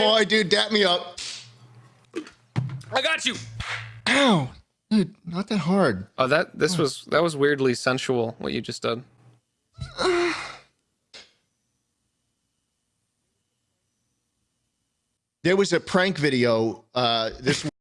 boy, dude, dap me up. I got you. Ow, dude, not that hard. Oh, that this was that was weirdly sensual. What you just did. There was a prank video. Uh, this